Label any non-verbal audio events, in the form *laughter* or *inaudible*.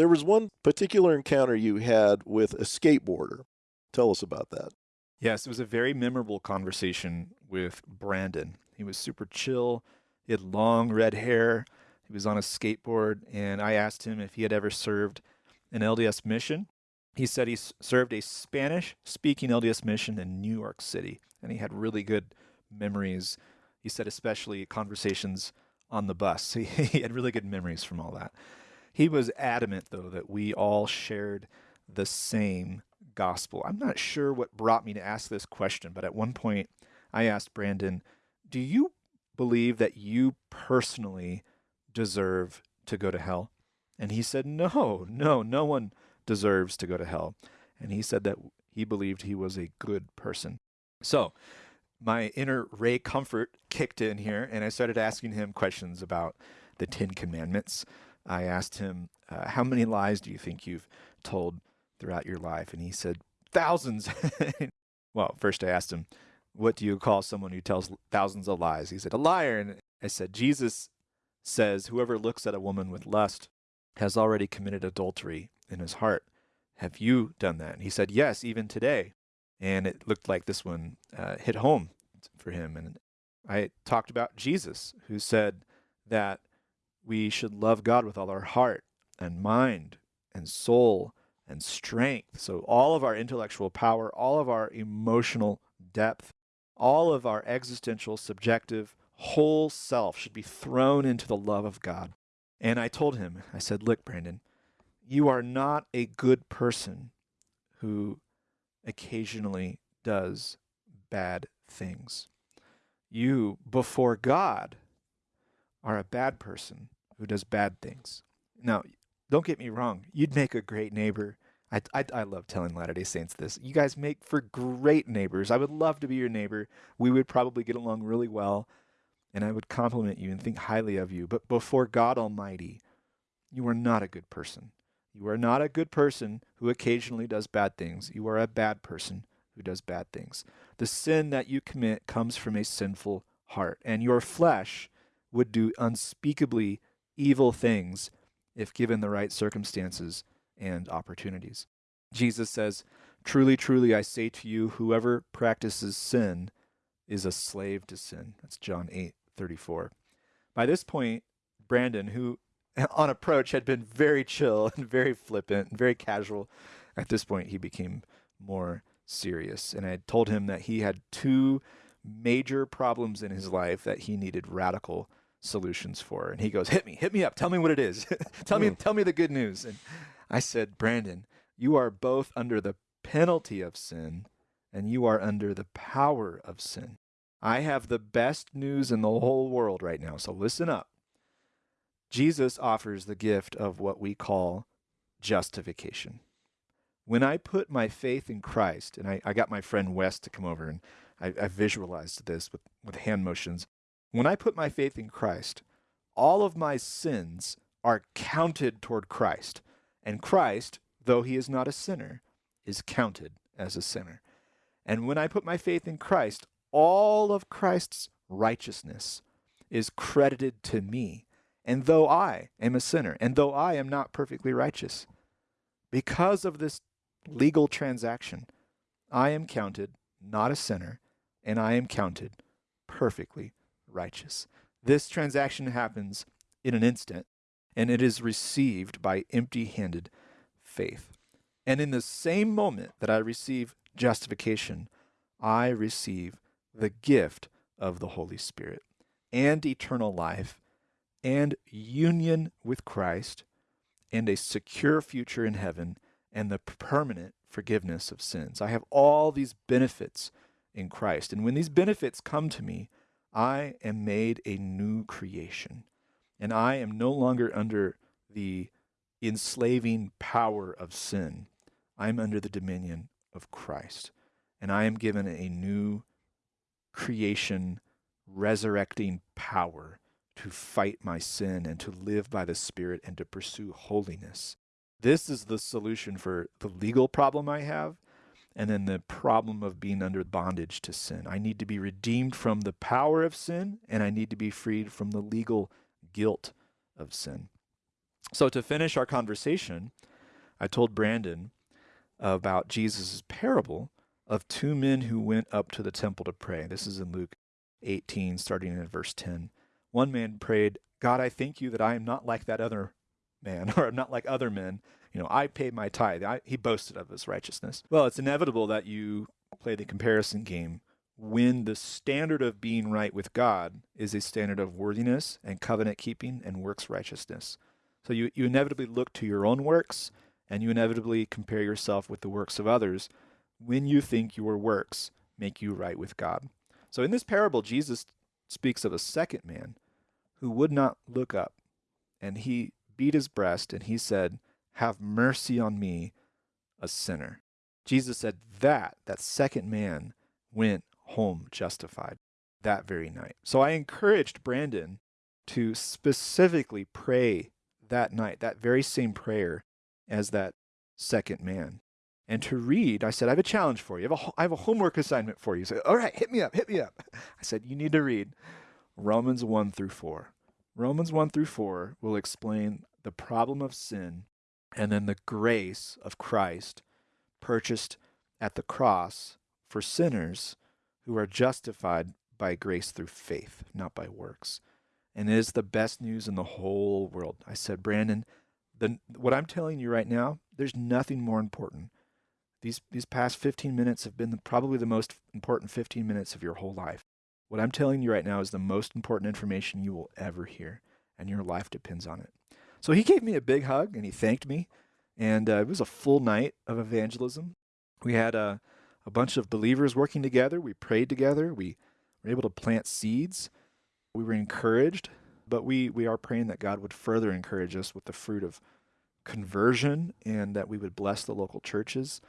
There was one particular encounter you had with a skateboarder. Tell us about that. Yes, it was a very memorable conversation with Brandon. He was super chill. He had long red hair. He was on a skateboard, and I asked him if he had ever served an LDS mission. He said he served a Spanish speaking LDS mission in New York City, and he had really good memories. He said, especially conversations on the bus. He, *laughs* he had really good memories from all that. He was adamant, though, that we all shared the same gospel. I'm not sure what brought me to ask this question, but at one point I asked Brandon, Do you believe that you personally deserve to go to hell? And he said, No, no, no one deserves to go to hell. And he said that he believed he was a good person. So my inner Ray Comfort kicked in here, and I started asking him questions about the Ten Commandments. I asked him, uh, How many lies do you think you've told throughout your life? And he said, Thousands. *laughs* well, first I asked him, What do you call someone who tells thousands of lies? He said, A liar. And I said, Jesus says, Whoever looks at a woman with lust has already committed adultery in his heart. Have you done that? And he said, Yes, even today. And it looked like this one uh, hit home for him. And I talked about Jesus, who said that we should love God with all our heart and mind and soul and strength. So, all of our intellectual power, all of our emotional depth, all of our existential, subjective, whole self should be thrown into the love of God. And I told him, I said, Look, Brandon, you are not a good person who occasionally does bad things. You, before God, are a bad person who does bad things. Now, don't get me wrong, you'd make a great neighbor. I, I, I love telling Latter day Saints this. You guys make for great neighbors. I would love to be your neighbor. We would probably get along really well, and I would compliment you and think highly of you. But before God Almighty, you are not a good person. You are not a good person who occasionally does bad things. You are a bad person who does bad things. The sin that you commit comes from a sinful heart, and your flesh would do unspeakably evil things if given the right circumstances and opportunities. Jesus says, Truly, truly, I say to you, whoever practices sin is a slave to sin. That's John 8 34. By this point, Brandon, who *laughs* on approach had been very chill and very flippant and very casual, at this point he became more serious. And I told him that he had two major problems in his life that he needed radical solutions for. And he goes, "Hit me, hit me up. Tell me what it is. *laughs* tell me, hmm. tell me the good news." And I said, "Brandon, you are both under the penalty of sin and you are under the power of sin. I have the best news in the whole world right now, so listen up. Jesus offers the gift of what we call justification. When I put my faith in Christ, and I, I got my friend Wes to come over and I, I visualized this with, with hand motions. When I put my faith in Christ, all of my sins are counted toward Christ. And Christ, though he is not a sinner, is counted as a sinner. And when I put my faith in Christ, all of Christ's righteousness is credited to me. And though I am a sinner, and though I am not perfectly righteous, because of this legal transaction, I am counted not a sinner, and I am counted perfectly righteous. This transaction happens in an instant, and it is received by empty handed faith. And in the same moment that I receive justification, I receive the gift of the Holy Spirit and eternal life and union with Christ and a secure future in heaven and the permanent forgiveness of sins. I have all these benefits in Christ. And when these benefits come to me, I am made a new creation. And I am no longer under the enslaving power of sin. I am under the dominion of Christ. And I am given a new creation, resurrecting power to fight my sin and to live by the Spirit and to pursue holiness. This is the solution for the legal problem I have and then the problem of being under bondage to sin. I need to be redeemed from the power of sin and I need to be freed from the legal guilt of sin. So, to finish our conversation, I told Brandon about Jesus' parable of two men who went up to the temple to pray. This is in Luke 18, starting in verse 10. One man prayed, God, I thank you that I am not like that other man, *laughs* or I'm not like other men. You know, I paid my tithe. I, he boasted of his righteousness. Well, it's inevitable that you play the comparison game when the standard of being right with God is a standard of worthiness and covenant keeping and works righteousness. So you, you inevitably look to your own works and you inevitably compare yourself with the works of others when you think your works make you right with God. So in this parable, Jesus speaks of a second man who would not look up, and he beat his breast and he said, Have mercy on me, a sinner. Jesus said that, that second man went home justified that very night. So I encouraged Brandon to specifically pray that night, that very same prayer as that second man. And to read, I said, I have a challenge for you. I have a, I have a homework assignment for you. So, all right, hit me up, hit me up. *laughs* I said, you need to read Romans 1 through 4. Romans 1 through 4 will explain the problem of sin and then the grace of Christ purchased at the cross for sinners who are justified by grace through faith, not by works. And it is the best news in the whole world. I said, Brandon, the, what I'm telling you right now, there's nothing more important. These, these past 15 minutes have been the, probably the most important 15 minutes of your whole life. What I'm telling you right now is the most important information you will ever hear, and your life depends on it. So he gave me a big hug and he thanked me, and uh, it was a full night of evangelism. We had a, a bunch of believers working together. We prayed together. We were able to plant seeds. We were encouraged, but we, we are praying that God would further encourage us with the fruit of conversion and that we would bless the local churches.